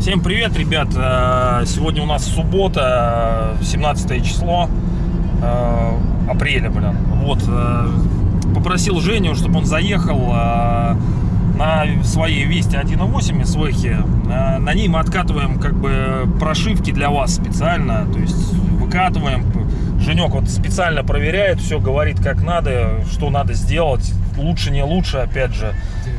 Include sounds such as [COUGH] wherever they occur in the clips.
Всем привет, ребят! Э, Сегодня у нас суббота, 17 число э, апреля, блин. Вот, э, попросил Женю, чтобы он заехал э, на своей Вести 1.8 СВХи. Э, На ней мы откатываем как бы прошивки для вас специально, то есть выкатываем. Женек вот специально проверяет, все говорит как надо, что надо сделать, лучше, не лучше, опять же.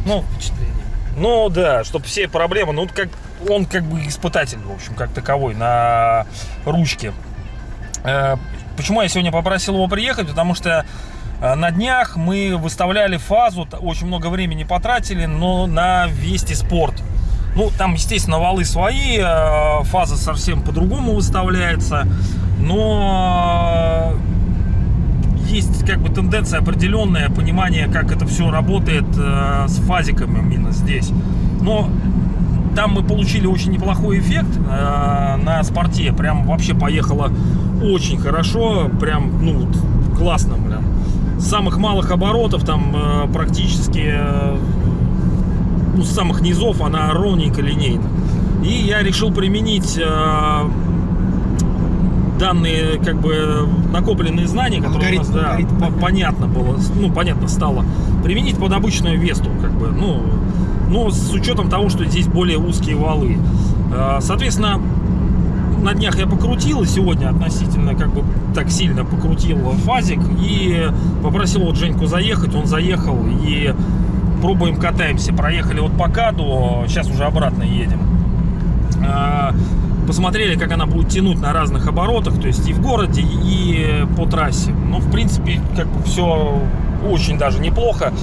Ну, впечатление. ну да, чтобы все проблемы, ну как он как бы испытатель, в общем, как таковой на ручке. Э, Почему я сегодня попросил его приехать? Потому что э, на днях мы выставляли фазу, очень много времени потратили, но на Вести Спорт. Ну, там, естественно, валы свои, э, фаза совсем по-другому выставляется, но есть как бы тенденция определенное понимание, как это все работает э, с фазиками именно здесь. Но там мы получили очень неплохой эффект э, на спорте. Прям вообще поехало очень хорошо. Прям, ну, классно, блин. С самых малых оборотов там э, практически э, самых низов она ровненько линейна. И я решил применить э, данные, как бы, накопленные знания, которые у нас, Алгоритм, да, алгоритм, по- понятно. понятно было, ну, понятно стало, применить под обычную Весту, как бы, ну, но с учетом того, что здесь более узкие валы. Э, Соответственно, на днях я покрутил, и сегодня относительно как бы так сильно покрутил фазик и попросил вот Женьку заехать, он заехал и пробуем катаемся. Проехали вот по Каду, сейчас уже обратно едем. А, Посмотрели, как она будет тянуть на разных оборотах, то есть и в городе, и по трассе. Ну, в принципе, как бы все очень даже неплохо.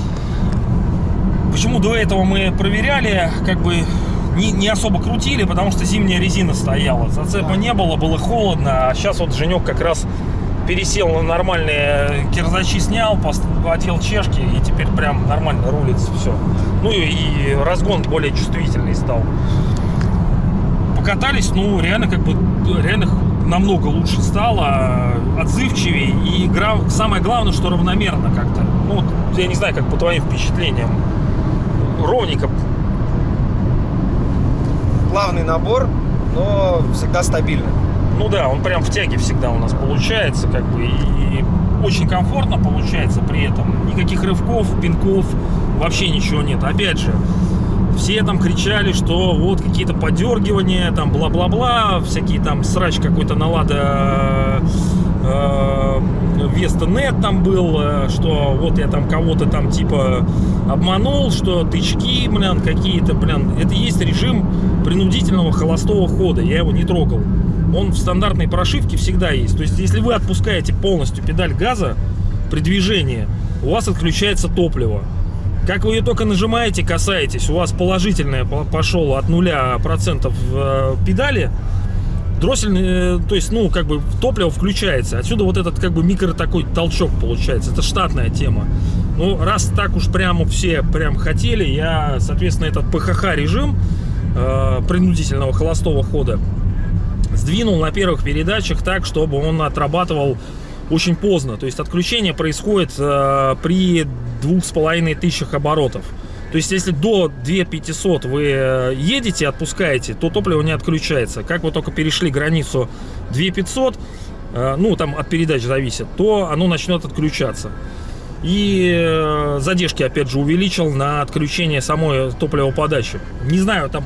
Почему до этого мы проверяли, как бы не, не особо крутили, потому что зимняя резина стояла. Зацепа не было, было холодно, а сейчас вот Женек как раз пересел на нормальные кирзачи, снял, одел чешки и теперь прям нормально рулится все. Ну и, разгон более чувствительный стал. Покатались, ну реально как бы реально намного лучше стало, отзывчивее и гра- самое главное, что равномерно как-то. Ну вот, я не знаю, как по твоим впечатлениям, ровненько Плавный набор, но всегда стабильно. Ну да, он прям в тяге всегда у нас получается, как бы, и очень комфортно получается при этом. Никаких рывков, пинков, вообще ничего нет. Опять же, все там кричали, что вот какие-то подергивания, там бла-бла-бла, всякие там срач какой-то налада э, Веста нет там был, э, что вот я там кого-то там типа обманул, что тычки, блин, какие-то, блин. Это есть режим принудительного холостого хода, я его не трогал. Он в стандартной прошивке всегда есть. То есть, если вы отпускаете полностью педаль газа при движении, у вас отключается топливо. Как вы ее только нажимаете, касаетесь, у вас положительное по- пошло от 0% э, педали, дроссельный, э, то есть, ну, как бы топливо включается. Отсюда вот этот, как бы, микро такой толчок получается. Это штатная тема. Ну, раз так уж прямо все прям хотели, я, соответственно, этот ПХХ режим э, принудительного холостого хода сдвинул на первых передачах так, чтобы он отрабатывал очень поздно. То есть отключение происходит э, при двух с половиной тысячах оборотов. То есть если до 2500 вы э, едете, отпускаете, то топливо не отключается. Как вы только перешли границу 2500, э, ну там от передач зависит, то оно начнет отключаться. И э, задержки опять же увеличил на отключение самой топливоподачи. Не знаю, там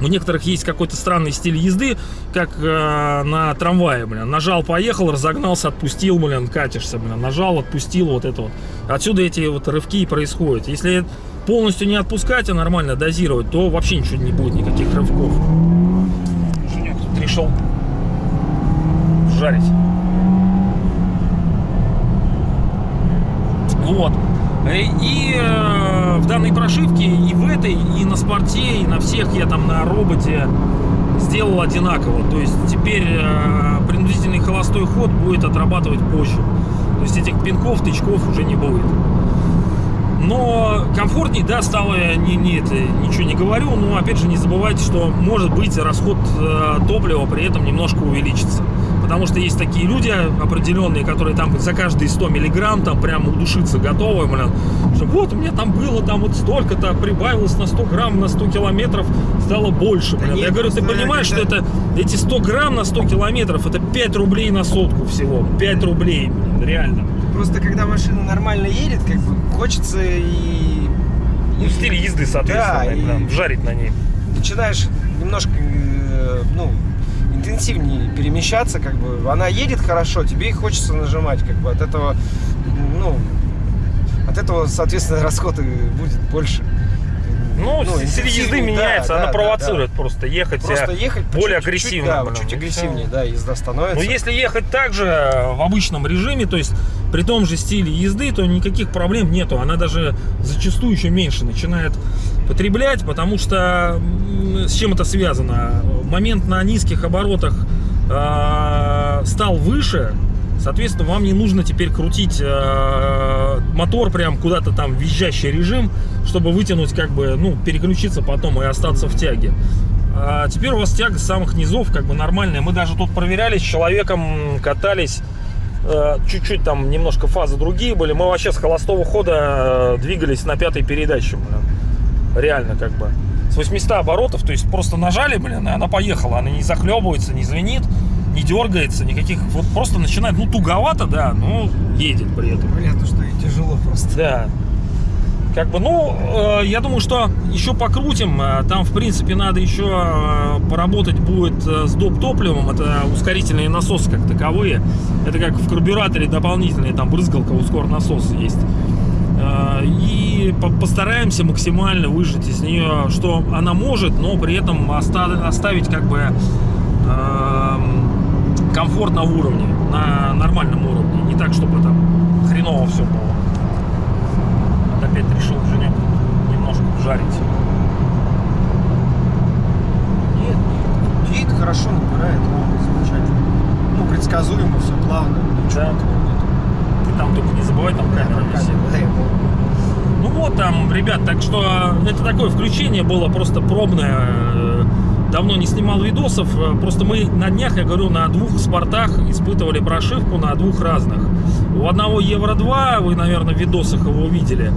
у некоторых есть какой-то странный стиль езды, как э, на трамвае, блин. Нажал, поехал, разогнался, отпустил, блин, катишься, блин. Нажал, отпустил, вот это вот. Отсюда эти вот рывки и происходят. Если полностью не отпускать, а нормально дозировать, то вообще ничего не будет, никаких рывков. Женек тут решил жарить. Вот. Э, И э, в данной прошивке, и в этой, и на спорте, и на всех я там на роботе сделал одинаково. То есть теперь э, принудительный холостой ход будет отрабатывать позже. То есть этих пинков, тычков уже не будет. Но комфортней, да, стало, я не, не это, ничего не говорю, но опять же не забывайте, что может быть расход топлива при этом немножко увеличится. Потому что есть такие люди определенные, которые там за каждые 100 миллиграмм там прям удушиться готовы, блин. Что вот у меня там было там вот столько-то, прибавилось на 100 грамм, на 100 километров, стало больше, Да блин. нет, Я говорю, ты понимаешь, что когда- это эти 100 грамм на 100 километров, это 5 рублей на сотку всего. 5 рублей, блин, реально. Просто когда машина нормально едет, как бы хочется и... Ну, стиль езды, соответственно, Да, и- да, вжарить на ней. начинаешь немножко, э, ну, интенсивнее перемещаться, как бы, она едет хорошо, тебе и хочется нажимать, как бы, от этого, ну, от этого, соответственно, [LAUGHS] расход и будет больше. Ну, стиль интенсивнее, езды да, меняется, да, она да, провоцирует просто ехать да. Просто э, ехать более чуть-чуть, агрессивно. да, блин, чуть агрессивнее, да, езда становится. Но если ехать также в обычном режиме, то есть при том же стиле езды, то никаких проблем нету. Она даже зачастую еще меньше начинает потреблять, потому что с чем это связано? Момент на низких оборотах э, стал выше, соответственно, вам не нужно теперь крутить э, мотор прям куда-то там визжащий режим, чтобы вытянуть, как бы, ну, переключиться потом и остаться в тяге. А теперь у вас тяга с самых низов как бы нормальная. Мы даже тут проверяли с человеком, катались. э, Чуть-чуть там немножко фазы другие были. Мы вообще с холостого хода э, двигались на пятой передаче. блин. Реально как бы. С 800 оборотов, то есть просто нажали, блин, и она поехала. Она не захлебывается, не звенит, не дергается, никаких... Вот просто начинает, ну, туговато, да, но едет при этом. Понятно, что и тяжело просто. Да. Как бы, ну, э, я думаю, что еще покрутим. Э, Там, в принципе, надо еще э, поработать будет э, с доп. топливом. Это ускорительные насосы как таковые. Это как в карбюраторе дополнительные, там брызгалка, ускор насос есть. Э, И по- постараемся максимально выжать из нее, что она может, но при этом оста- оставить как бы эм, комфорт на уровне, на нормальном уровне. Не так, чтобы там хреново все было. Вот опять решил Женек немножко жарить. Нет, нет. Едет хорошо, набирает, замечательно. Ну, предсказуемо, все плавно, ничего Да. нет. Ты там только не забывай, там камера висит. Да, я помню. Ну вот там, ребят, так что это такое включение было просто пробное. Давно не снимал видосов. Э, Просто мы на днях, я говорю, на двух спортах испытывали прошивку на двух разных. У одного Евро 2, вы, наверное, в видосах его видели,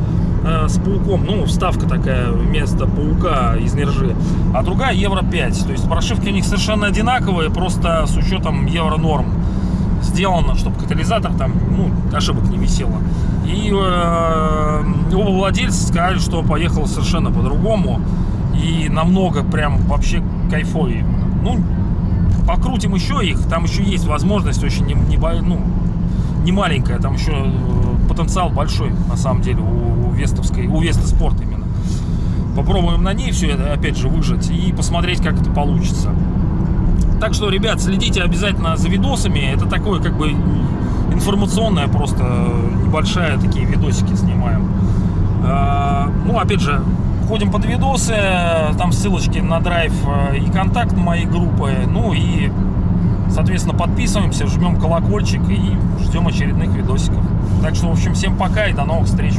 э, с пауком, ну, вставка такая вместо паука из нержи, а другая Евро 5. То есть прошивки у них совершенно одинаковые, просто с учетом Евро норм сделано, чтобы катализатор там, ну, ошибок не висело. И э, оба владельца сказали, что поехал совершенно по-другому и намного прям вообще кайфовее. Ну, покрутим еще их, там еще есть возможность очень не, не, ну, не маленькая, там еще э, потенциал большой на самом деле у, у Вестовской, у Веста Спорт именно. Попробуем на ней все это опять же выжать и посмотреть, как это получится. Так что, ребят, следите обязательно за видосами. Это такое, как бы, информационное просто небольшая такие видосики снимаем. А, Ну, опять же, ходим под видосы, там ссылочки на драйв э, и контакт моей группы. Ну и, соответственно, подписываемся, жмем колокольчик и ждем очередных видосиков. Так что, в общем, всем пока и до новых встреч.